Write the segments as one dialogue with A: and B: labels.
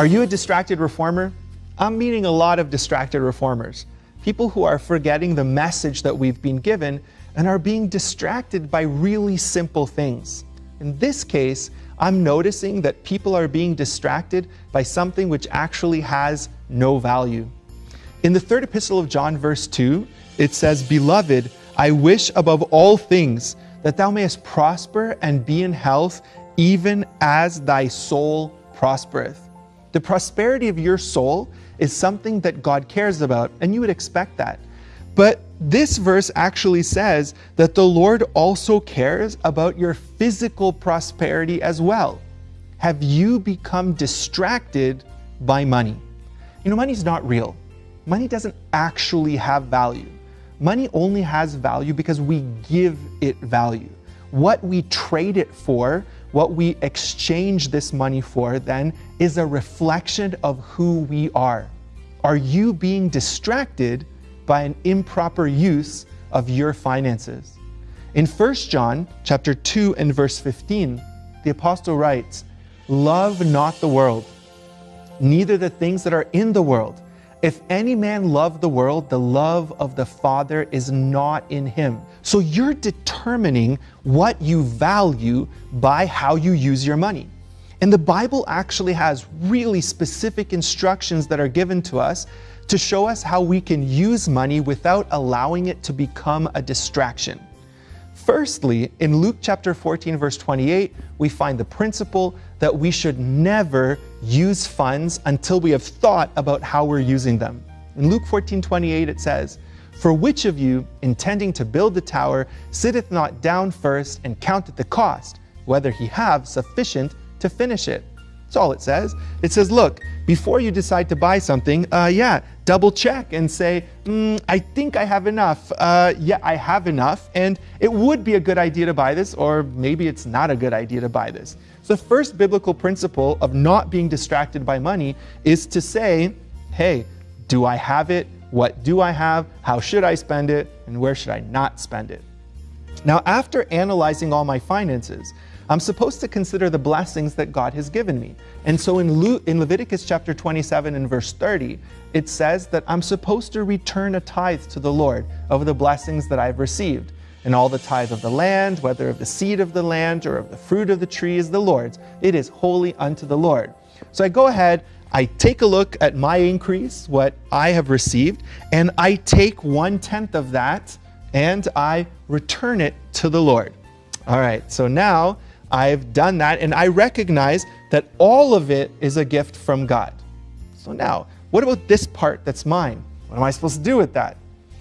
A: Are you a distracted reformer? I'm meeting a lot of distracted reformers. People who are forgetting the message that we've been given and are being distracted by really simple things. In this case, I'm noticing that people are being distracted by something which actually has no value. In the third epistle of John, verse 2, it says, Beloved, I wish above all things that thou mayest prosper and be in health, even as thy soul prospereth. The prosperity of your soul is something that God cares about, and you would expect that. But this verse actually says that the Lord also cares about your physical prosperity as well. Have you become distracted by money? You know, money is not real. Money doesn't actually have value. Money only has value because we give it value. What we trade it for, what we exchange this money for, then is a reflection of who we are. Are you being distracted by an improper use of your finances? In 1 John chapter 2 and verse 15, the apostle writes, Love not the world, neither the things that are in the world. If any man love the world, the love of the Father is not in him. So you're determining what you value by how you use your money. And the Bible actually has really specific instructions that are given to us to show us how we can use money without allowing it to become a distraction. Firstly, in Luke chapter 14, verse 28, we find the principle that we should never use funds until we have thought about how we're using them. In Luke 14, 28, it says, For which of you, intending to build the tower, sitteth not down first and counteth the cost, whether he have sufficient to finish it. That's all it says. It says, look, before you decide to buy something, uh, yeah, double check and say, mm, I think I have enough. Uh, yeah, I have enough. And it would be a good idea to buy this, or maybe it's not a good idea to buy this. So the first biblical principle of not being distracted by money is to say, hey, do I have it? What do I have? How should I spend it? And where should I not spend it? Now, after analyzing all my finances, I'm supposed to consider the blessings that God has given me. And so in, Le in Leviticus chapter 27 and verse 30, it says that I'm supposed to return a tithe to the Lord of the blessings that I've received. And all the tithe of the land, whether of the seed of the land or of the fruit of the tree is the Lord's. It is holy unto the Lord. So I go ahead, I take a look at my increase, what I have received, and I take one tenth of that and I return it to the Lord. All right, so now I've done that and I recognize that all of it is a gift from God. So now, what about this part that's mine? What am I supposed to do with that?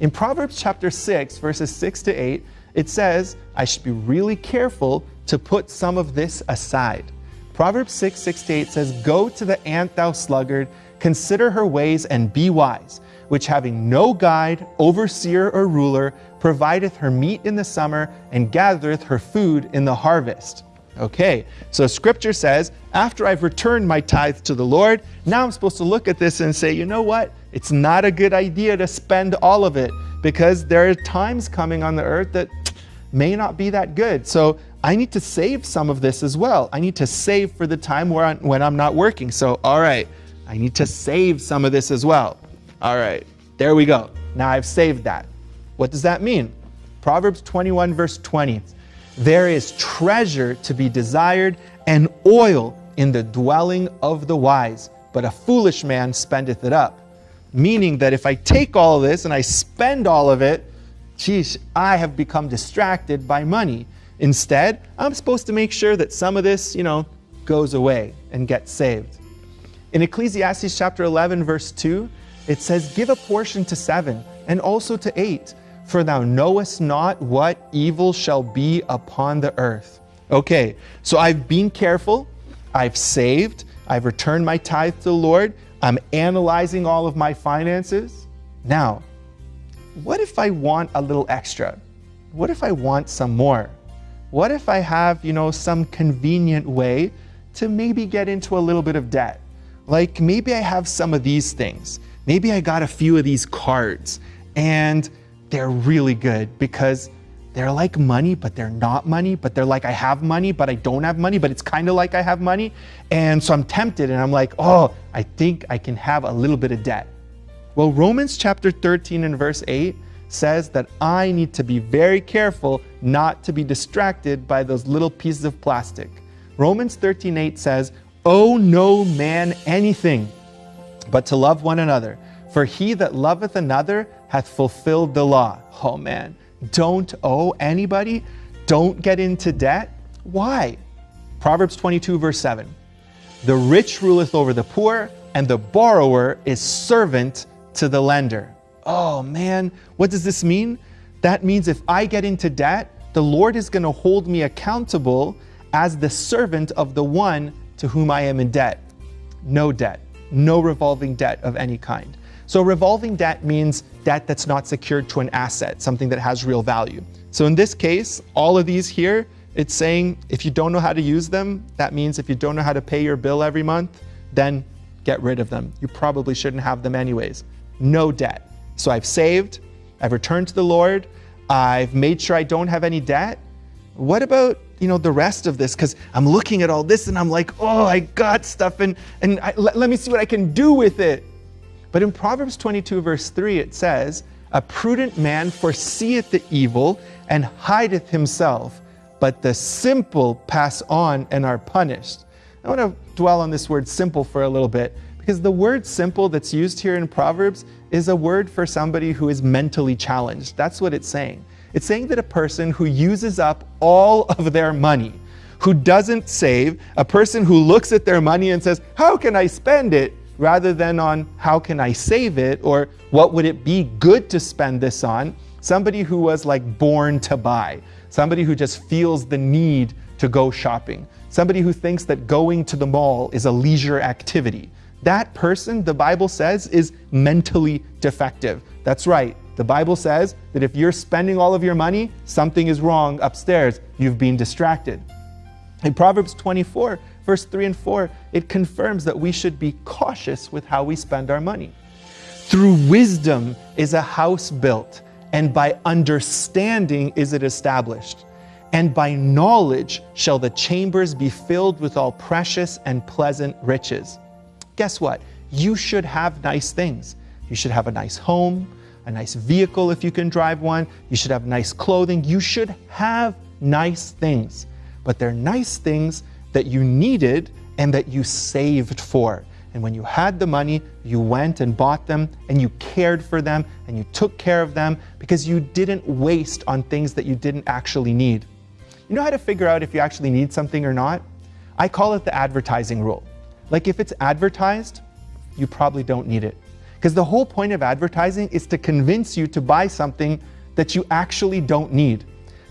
A: In Proverbs chapter 6, verses 6 to 8, it says, I should be really careful to put some of this aside. Proverbs 6, 6 to 8 says, Go to the ant, thou sluggard, consider her ways and be wise, which having no guide, overseer, or ruler, provideth her meat in the summer and gathereth her food in the harvest. Okay, so scripture says, after I've returned my tithe to the Lord, now I'm supposed to look at this and say, you know what? It's not a good idea to spend all of it because there are times coming on the earth that may not be that good. So I need to save some of this as well. I need to save for the time where I'm, when I'm not working. So, all right, I need to save some of this as well. All right, there we go. Now I've saved that. What does that mean? Proverbs 21, verse 20 there is treasure to be desired and oil in the dwelling of the wise, but a foolish man spendeth it up. Meaning that if I take all of this and I spend all of it, geez, I have become distracted by money. Instead, I'm supposed to make sure that some of this, you know, goes away and gets saved. In Ecclesiastes chapter 11, verse 2, it says, Give a portion to seven and also to eight for thou knowest not what evil shall be upon the earth. Okay, so I've been careful, I've saved, I've returned my tithe to the Lord, I'm analyzing all of my finances. Now, what if I want a little extra? What if I want some more? What if I have, you know, some convenient way to maybe get into a little bit of debt? Like maybe I have some of these things. Maybe I got a few of these cards and they're really good because they're like money, but they're not money, but they're like I have money, but I don't have money, but it's kind of like I have money. And so I'm tempted and I'm like, oh, I think I can have a little bit of debt. Well, Romans chapter 13 and verse 8 says that I need to be very careful not to be distracted by those little pieces of plastic. Romans 13:8 says, "Owe no man anything, but to love one another, for he that loveth another hath fulfilled the law." Oh man, don't owe anybody, don't get into debt. Why? Proverbs 22 verse 7. The rich ruleth over the poor, and the borrower is servant to the lender. Oh man, what does this mean? That means if I get into debt, the Lord is going to hold me accountable as the servant of the one to whom I am in debt. No debt, no revolving debt of any kind. So revolving debt means debt that's not secured to an asset, something that has real value. So in this case, all of these here, it's saying if you don't know how to use them, that means if you don't know how to pay your bill every month, then get rid of them. You probably shouldn't have them anyways. No debt. So I've saved, I've returned to the Lord, I've made sure I don't have any debt. What about you know the rest of this? Because I'm looking at all this and I'm like, oh, I got stuff, and and I, let, let me see what I can do with it. But in Proverbs 22 verse 3 it says, "A prudent man foreseeth the evil and hideth himself, but the simple pass on and are punished." I want to dwell on this word simple for a little bit because the word simple that's used here in Proverbs is a word for somebody who is mentally challenged. That's what it's saying. It's saying that a person who uses up all of their money, who doesn't save, a person who looks at their money and says, How can I spend it? Rather than on how can I save it or what would it be good to spend this on. Somebody who was like born to buy, somebody who just feels the need to go shopping, somebody who thinks that going to the mall is a leisure activity that person, the Bible says, is mentally defective. That's right. The Bible says that if you're spending all of your money, something is wrong upstairs. You've been distracted. In Proverbs 24, verse 3 and 4, it confirms that we should be cautious with how we spend our money. Through wisdom is a house built, and by understanding is it established. And by knowledge shall the chambers be filled with all precious and pleasant riches guess what? You should have nice things. You should have a nice home, a nice vehicle if you can drive one. You should have nice clothing. You should have nice things. But they're nice things that you needed and that you saved for. And when you had the money, you went and bought them and you cared for them and you took care of them because you didn't waste on things that you didn't actually need. You know how to figure out if you actually need something or not? I call it the advertising rule. Like if it's advertised, you probably don't need it. Because the whole point of advertising is to convince you to buy something that you actually don't need.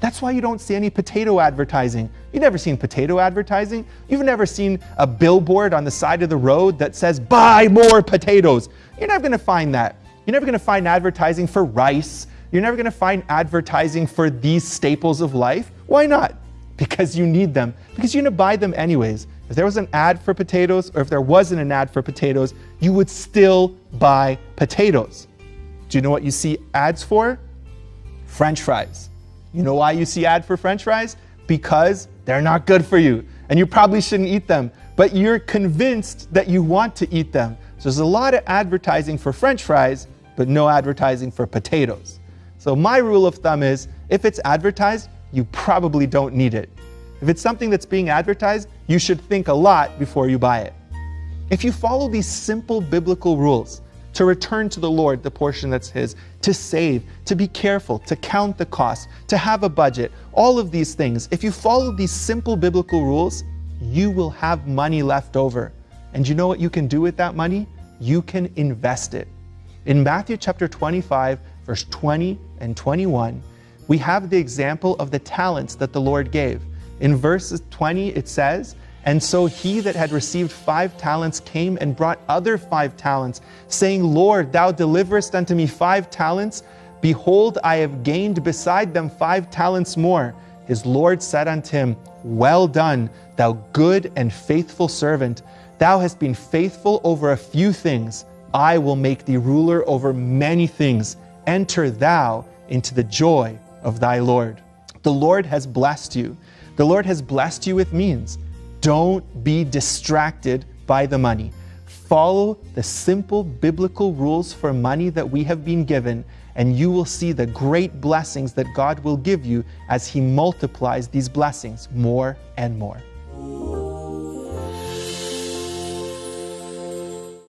A: That's why you don't see any potato advertising. You've never seen potato advertising. You've never seen a billboard on the side of the road that says, buy more potatoes. You're never gonna find that. You're never gonna find advertising for rice. You're never gonna find advertising for these staples of life. Why not? Because you need them. Because you're gonna buy them anyways. If there was an ad for potatoes or if there wasn't an ad for potatoes, you would still buy potatoes. Do you know what you see ads for? French fries. You know why you see ad for French fries? Because they're not good for you and you probably shouldn't eat them, but you're convinced that you want to eat them. So there's a lot of advertising for French fries, but no advertising for potatoes. So my rule of thumb is if it's advertised, you probably don't need it. If it's something that's being advertised, you should think a lot before you buy it. If you follow these simple biblical rules, to return to the Lord the portion that's His, to save, to be careful, to count the cost, to have a budget, all of these things, if you follow these simple biblical rules, you will have money left over. And you know what you can do with that money? You can invest it. In Matthew chapter 25, verse 20 and 21, we have the example of the talents that the Lord gave. In verse 20, it says, And so he that had received five talents came and brought other five talents, saying, Lord, thou deliverest unto me five talents. Behold, I have gained beside them five talents more. His Lord said unto him, Well done, thou good and faithful servant. Thou hast been faithful over a few things. I will make thee ruler over many things. Enter thou into the joy of thy Lord. The Lord has blessed you. The Lord has blessed you with means. Don't be distracted by the money. Follow the simple biblical rules for money that we have been given, and you will see the great blessings that God will give you as He multiplies these blessings more and more.